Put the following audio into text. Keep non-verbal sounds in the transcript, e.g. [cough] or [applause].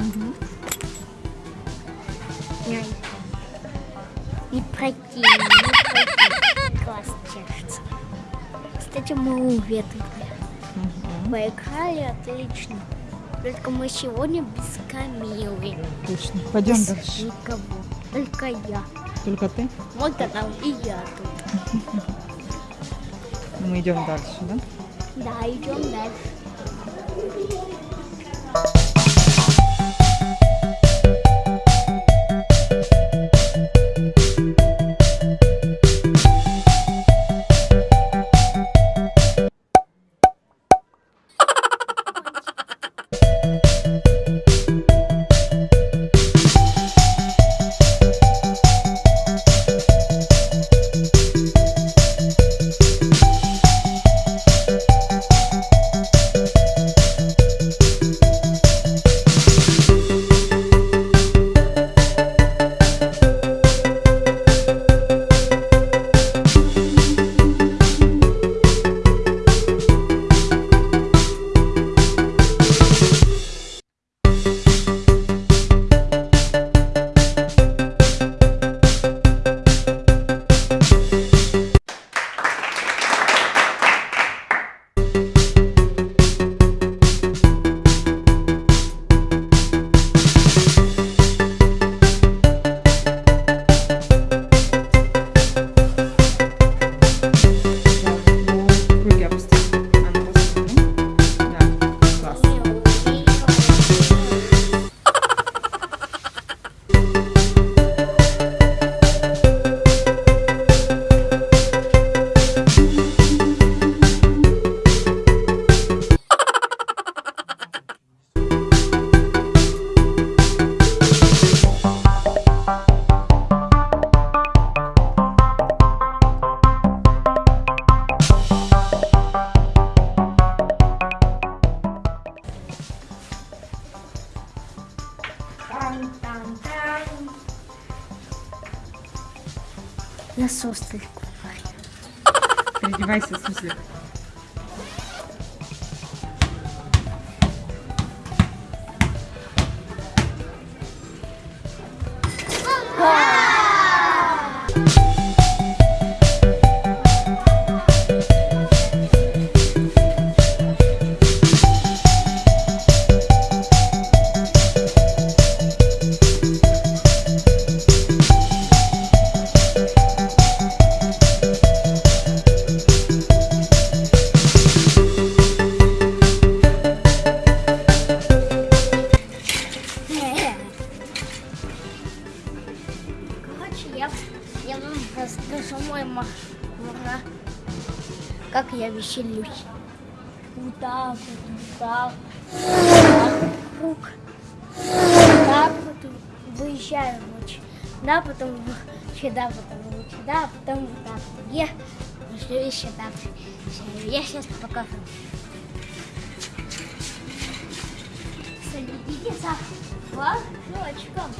Угу. Не пройти, не пройти. Класс держится. Кстати, мы уведомили. Угу. Поиграли отлично. Только мы сегодня без Камилы. Точно. Пойдем без дальше. никого. Только я. Только ты? Вот там и я тут. [laughs] Мы идем дальше, да? Да, идем дальше. Насос только. Переодевайся, в смысле. Я, я вам расскажу мой ма- ма- как я веселюсь. Вот так вот, вот так, вот выезжаю ночью. Да, потом сюда, потом вот сюда, а потом вот так. вот. Я еще так. Всё, Я сейчас покажу. Следите за флажочком.